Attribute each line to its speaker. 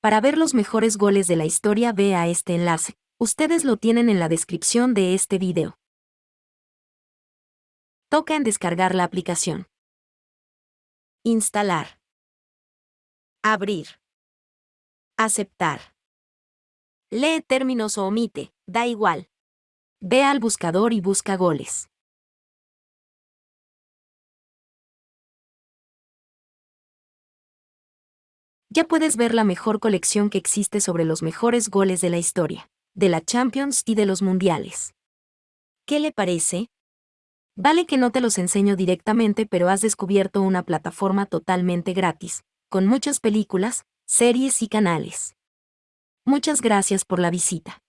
Speaker 1: Para ver los mejores goles de la historia vea este enlace, ustedes lo tienen en la descripción de este video. Toca en descargar la aplicación. Instalar. Abrir. Aceptar. Lee términos o omite, da igual. Ve al buscador y busca goles. Ya puedes ver la mejor colección que existe sobre los mejores goles de la historia, de la Champions y de los Mundiales. ¿Qué le parece? Vale que no te los enseño directamente, pero has descubierto una plataforma totalmente gratis, con muchas películas, series y canales. Muchas gracias por la visita.